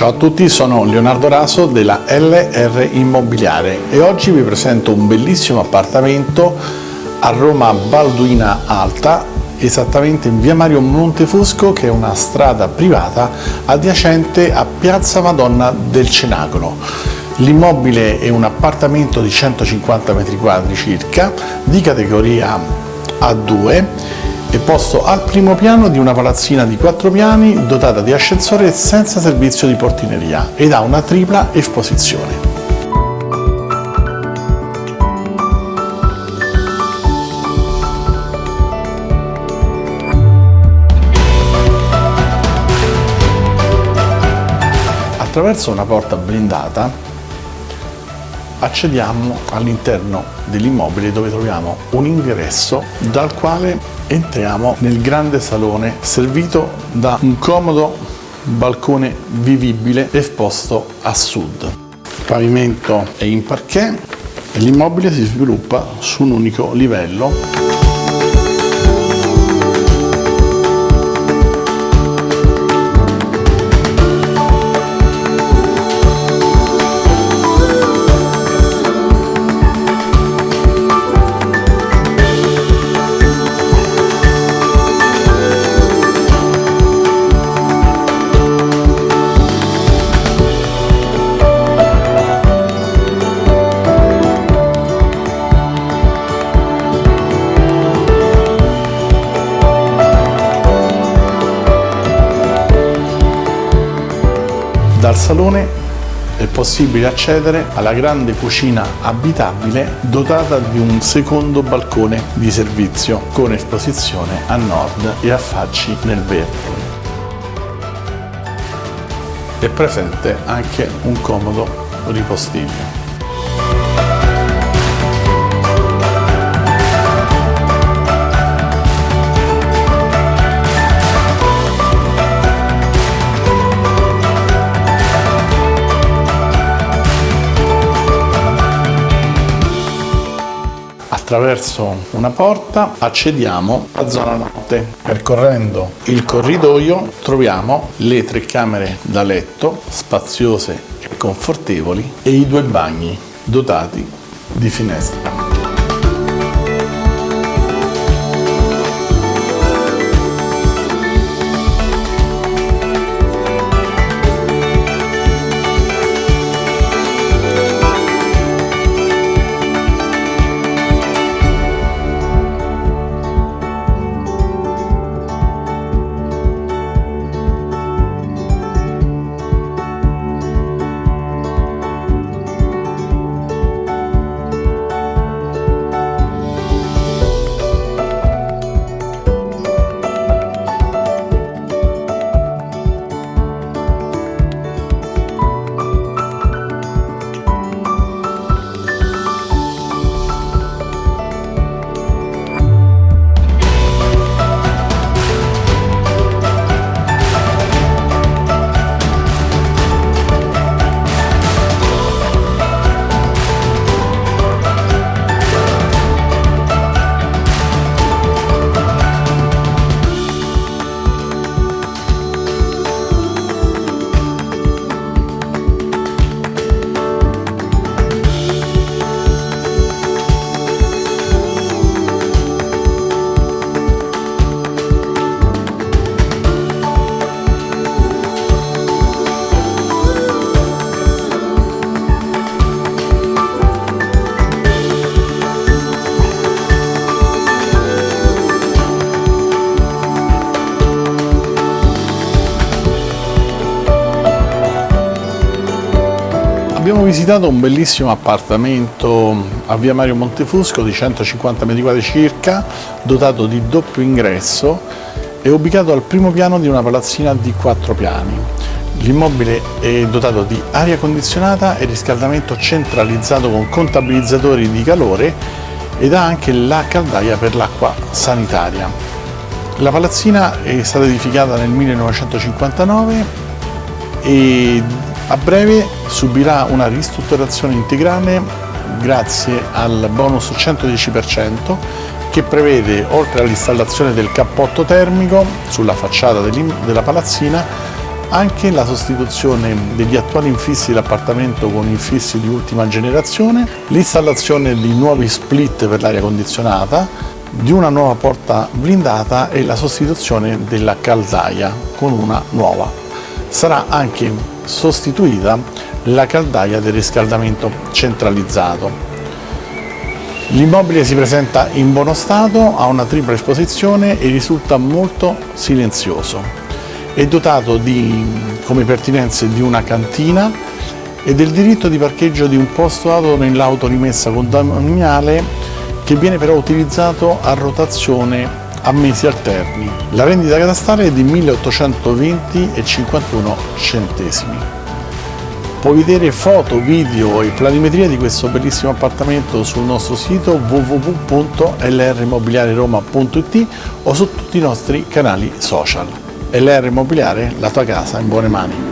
Ciao a tutti, sono Leonardo Raso della LR Immobiliare e oggi vi presento un bellissimo appartamento a Roma Balduina Alta, esattamente in via Mario Montefusco che è una strada privata adiacente a Piazza Madonna del Cenacolo. L'immobile è un appartamento di 150 m2 circa, di categoria A2 è posto al primo piano di una palazzina di quattro piani dotata di ascensore senza servizio di portineria ed ha una tripla esposizione. Attraverso una porta blindata accediamo all'interno dell'immobile dove troviamo un ingresso dal quale entriamo nel grande salone servito da un comodo balcone vivibile esposto a sud. Il pavimento è in parquet e l'immobile si sviluppa su un unico livello Dal salone è possibile accedere alla grande cucina abitabile dotata di un secondo balcone di servizio con esposizione a nord e affacci nel verde. È presente anche un comodo ripostiglio. Attraverso una porta accediamo alla zona notte. Percorrendo il corridoio troviamo le tre camere da letto spaziose e confortevoli e i due bagni dotati di finestre. Abbiamo visitato un bellissimo appartamento a via Mario Montefusco di 150 m2 circa, dotato di doppio ingresso e ubicato al primo piano di una palazzina di quattro piani. L'immobile è dotato di aria condizionata e riscaldamento centralizzato con contabilizzatori di calore ed ha anche la caldaia per l'acqua sanitaria. La palazzina è stata edificata nel 1959 e a breve subirà una ristrutturazione integrale grazie al bonus 110% che prevede, oltre all'installazione del cappotto termico sulla facciata della palazzina, anche la sostituzione degli attuali infissi dell'appartamento con infissi di ultima generazione, l'installazione di nuovi split per l'aria condizionata, di una nuova porta blindata e la sostituzione della caldaia con una nuova. Sarà anche sostituita la caldaia del riscaldamento centralizzato. L'immobile si presenta in buono stato, ha una tripla esposizione e risulta molto silenzioso. È dotato di, come pertinenze di una cantina e del diritto di parcheggio di un posto auto nell'auto rimessa condominiale che viene però utilizzato a rotazione a mesi alterni. La rendita catastale è di 1820,51 centesimi. Puoi vedere foto, video e planimetria di questo bellissimo appartamento sul nostro sito www.lrimmobiliareroma.it o su tutti i nostri canali social. LR Immobiliare, la tua casa in buone mani.